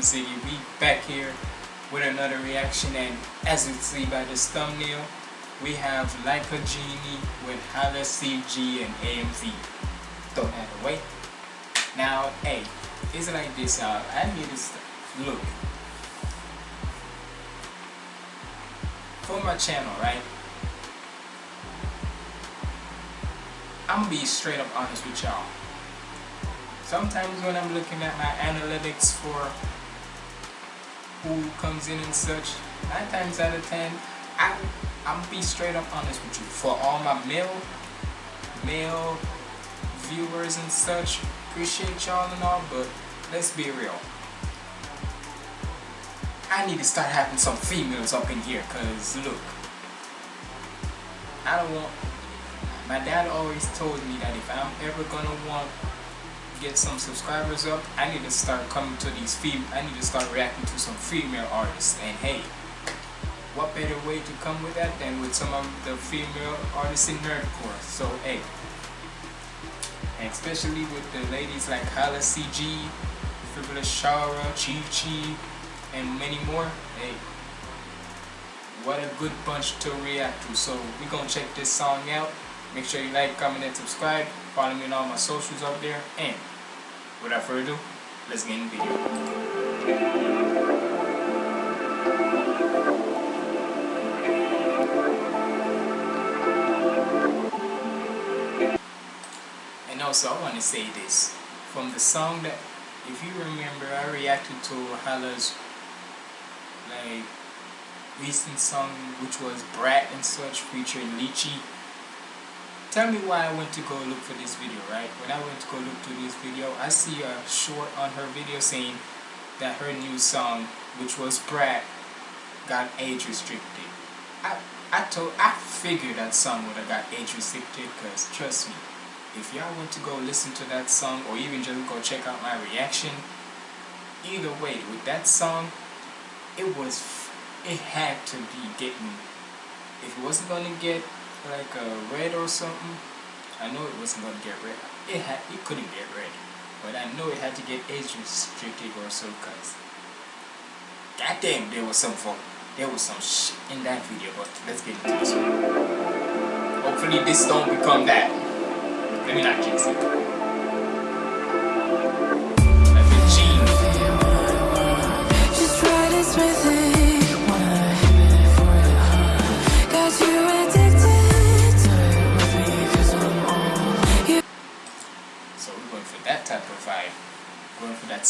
boy City. We back here with another reaction and as you see by this thumbnail, we have Like a Genie with Hala CG and AMV. Throw that away. Now, hey, it's like this, uh, I need to look. For my channel, right? I'm gonna be straight up honest with y'all. Sometimes when I'm looking at my analytics for who comes in and such, nine times out of ten, I, I'm be straight up honest with you. For all my male, male viewers and such, appreciate y'all and all, but let's be real. I need to start having some females up in here, cause look, I don't want my dad always told me that if I'm ever gonna want get some subscribers up, I need to start coming to these fem I need to start reacting to some female artists. And hey, what better way to come with that than with some of the female artists in nerdcore? So hey, and especially with the ladies like Hala CG, Frivolous Shara, Chi Chi, and many more. Hey, what a good bunch to react to. So we're gonna check this song out. Make sure you like, comment, and subscribe. Follow me on all my socials up there. And without further ado, let's get in the video. And also, I want to say this. From the song that, if you remember, I reacted to Hala's like recent song, which was Brat and such, featuring Lychee tell me why I went to go look for this video, right? When I went to go look to this video, I see a short on her video saying that her new song, which was Brat, got age restricted. I I told I figured that song would have got age restricted because trust me, if y'all want to go listen to that song or even just go check out my reaction, either way, with that song, it was it had to be getting if it wasn't gonna get like a red or something. I know it wasn't gonna get red. It had it couldn't get red. But I know it had to get age restricted or so cause goddamn there was some fun. There was some shit in that video, but let's get into this one. Hopefully this don't become that. Let me not jinx it.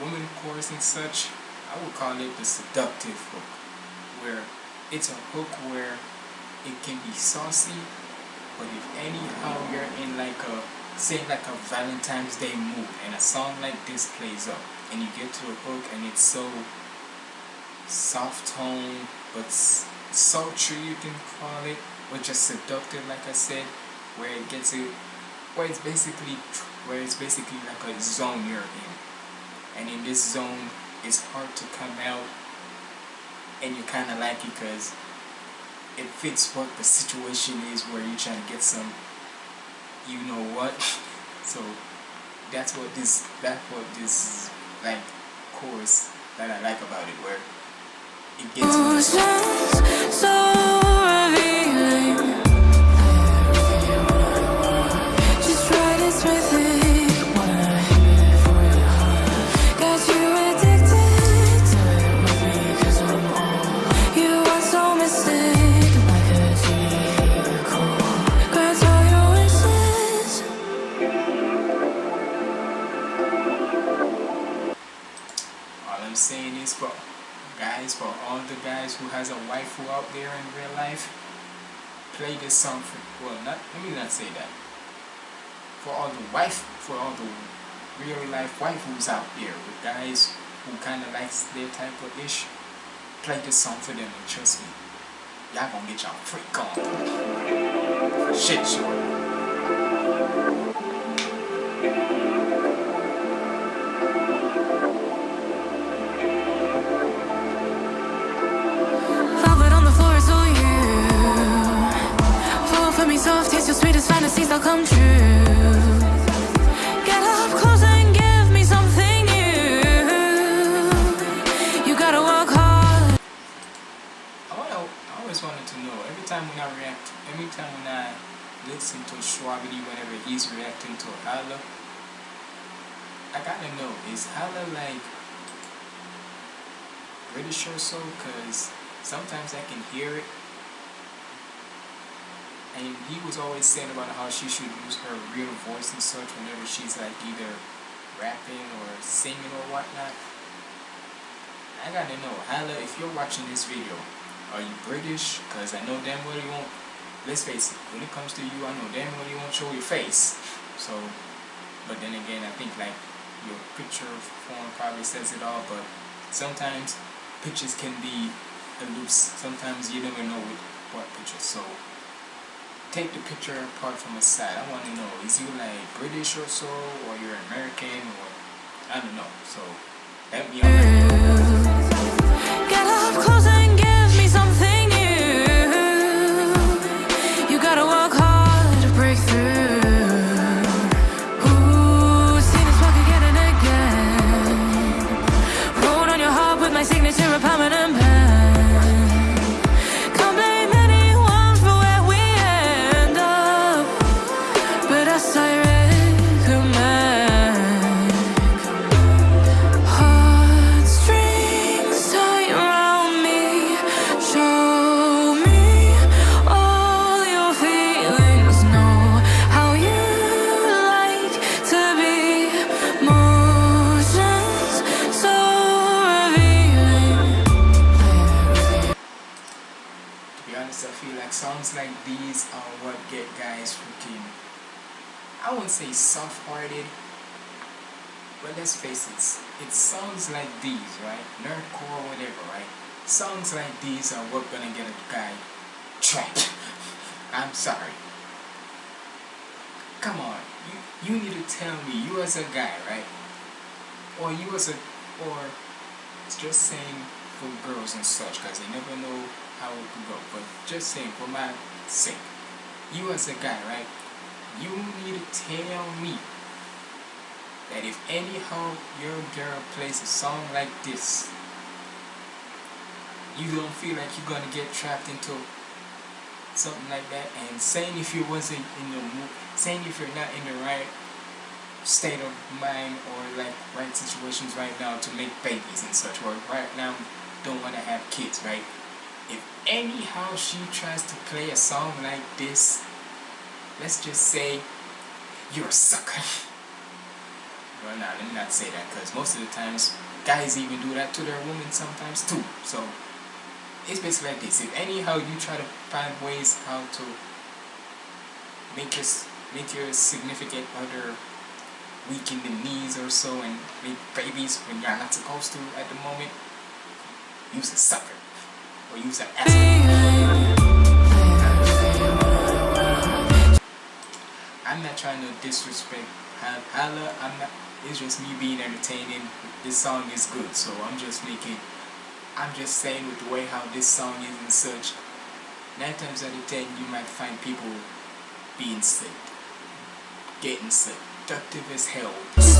women chorus and such, I would call it the seductive hook, where it's a hook where it can be saucy, but if anyhow you're in like a, say like a Valentine's Day mood, and a song like this plays up, and you get to the hook and it's so soft tone, but sultry you can call it or just seductive like I said where it gets it where it's basically where it's basically like a zone you're in and in this zone it's hard to come out. And you kind of like it because it fits what the situation is where you're trying to get some you know what. So that's what this that's what this like course that I like about it where it gets play this song for, well, not, let me not say that. For all the wife, for all the real life wife who's out there, with guys who kind of likes their type of ish, play this song for them and trust me, y'all gonna get y'all freak on. Shit sure. Fantasies, they'll come true. Get up close and give me something new. You gotta work hard. I, always wanted to know, every time when I react, every time when I listen to Shwabadi whenever he's reacting to Hala, I gotta know, is Hala like British or so? Because sometimes I can hear it and he was always saying about how she should use her real voice and such whenever she's like either rapping or singing or whatnot. I gotta know, Hala, if you're watching this video, are you British? Because I know damn well you won't, let's face it, when it comes to you, I know damn well you won't show your face. So, but then again, I think like your picture form probably says it all, but sometimes pictures can be loose. Sometimes you never know what picture. So, take the picture apart from the side. I want to know, is you like British or so, or you're American, or I don't know. So, help me out. I wouldn't say soft-hearted, but let's face it, it songs like these, right? Nerdcore or whatever, right? Songs like these are what gonna get a guy trapped. I'm sorry. Come on, you, you need to tell me, you as a guy, right? Or you as a, or it's just saying for girls and such, because they never know how it could go, but just saying for my sake, you as a guy, right? You need to tell me that if anyhow your girl plays a song like this, you don't feel like you're gonna get trapped into something like that. And saying if you wasn't in the mood saying if you're not in the right state of mind or like right situations right now to make babies and such or right now don't want to have kids right? If anyhow she tries to play a song like this let's just say you're a sucker. well, now let me not say that because most of the times guys even do that to their women sometimes too. So it's basically like this. If anyhow you try to find ways how to make your make your significant other weaken the knees or so and make babies when you're not supposed to at the moment, use a sucker or use an asshole. I'm not trying to disrespect Hala. I'm not. It's just me being entertaining. This song is good, so I'm just making. I'm just saying with the way how this song is and such. Nine times out of ten, you might find people being sick, getting sick, productive as hell. This.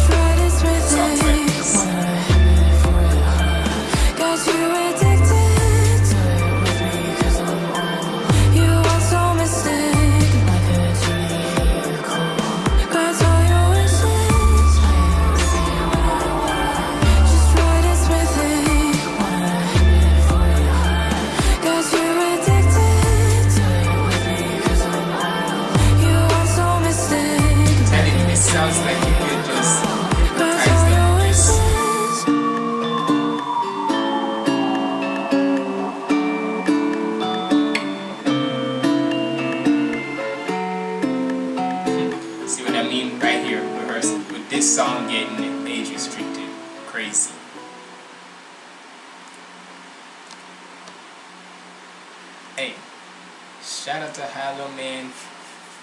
Shout out to Hala man.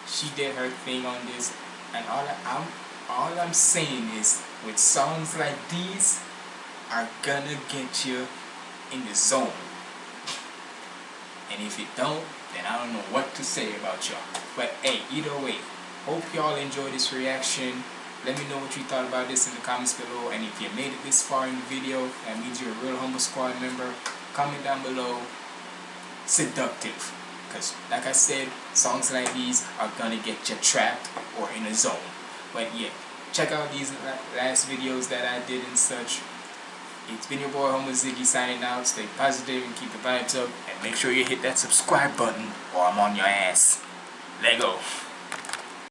She did her thing on this, and all I'm all I'm saying is, with songs like these, are gonna get you in the zone. And if it don't, then I don't know what to say about y'all. But hey, either way, hope y'all enjoy this reaction. Let me know what you thought about this in the comments below. And if you made it this far in the video, that means you're a real Humble Squad member. Comment down below. Seductive. Because like I said, songs like these are gonna get you trapped or in a zone. But yeah, check out these last videos that I did and such. It's been your boy Humble Ziggy signing out. Stay positive and keep the vibes up. And make sure you hit that subscribe button or I'm on your ass. Lego.